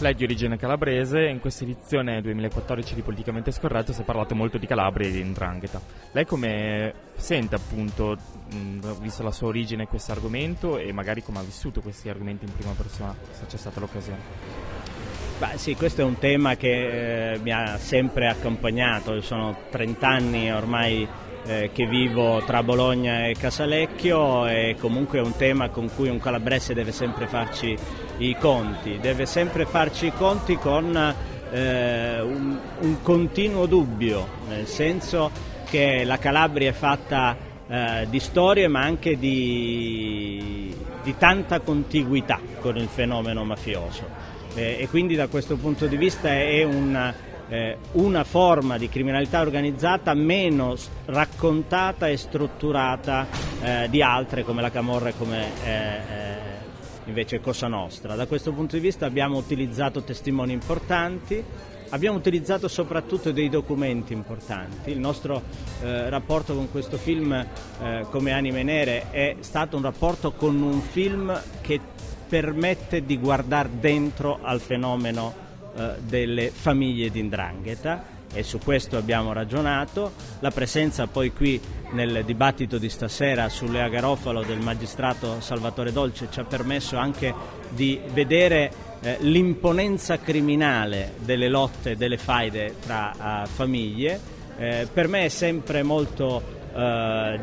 Lei è di origine calabrese in questa edizione 2014 di Politicamente Scorretto si è parlato molto di Calabria e di Ndrangheta. Lei come sente appunto, mh, visto la sua origine, questo argomento e magari come ha vissuto questi argomenti in prima persona, se c'è stata l'occasione? Beh, sì, questo è un tema che eh, mi ha sempre accompagnato, sono 30 anni ormai eh, che vivo tra Bologna e Casalecchio e comunque è un tema con cui un calabrese deve sempre farci i conti, deve sempre farci i conti con eh, un, un, continuo dubbio, nel senso che la Calabria è fatta eh, di storie ma anche di, di tanta contiguità con il fenomeno mafioso. E quindi da questo punto di vista è una eh, una forma di criminalità organizzata meno raccontata e strutturata eh, di altre come la Camorra e come eh, eh, invece Cosa Nostra. Da questo punto di vista abbiamo utilizzato testimoni importanti, abbiamo utilizzato soprattutto dei documenti importanti. Il nostro eh, rapporto con questo film eh, come Anime Nere è stato un rapporto con un film che permette di guardare dentro al fenomeno eh, delle famiglie di Ndrangheta e su questo abbiamo ragionato. La presenza poi qui nel dibattito di stasera sulle Garofalo del magistrato Salvatore Dolce ci ha permesso anche di vedere eh, l'imponenza criminale delle lotte, delle faide tra uh, famiglie. Eh, per me è sempre molto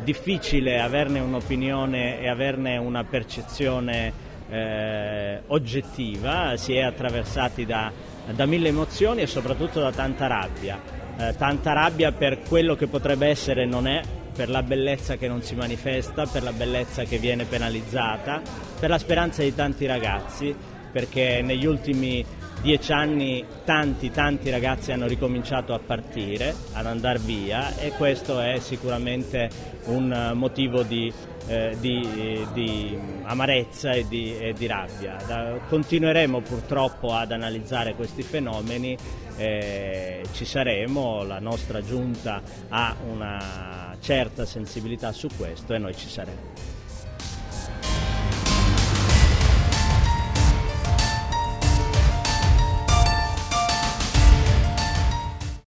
difficile averne un'opinione e averne una percezione eh, oggettiva, si è attraversati da da mille emozioni e soprattutto da tanta rabbia. Eh, tanta rabbia per quello che potrebbe essere e non è, per la bellezza che non si manifesta, per la bellezza che viene penalizzata, per la speranza di tanti ragazzi, perché negli ultimi dieci anni tanti tanti ragazzi hanno ricominciato a partire, ad andare via e questo è sicuramente un motivo di, eh, di, di amarezza e di, e di rabbia. Da, continueremo purtroppo ad analizzare questi fenomeni, eh, ci saremo, la nostra giunta ha una certa sensibilità su questo e noi ci saremo.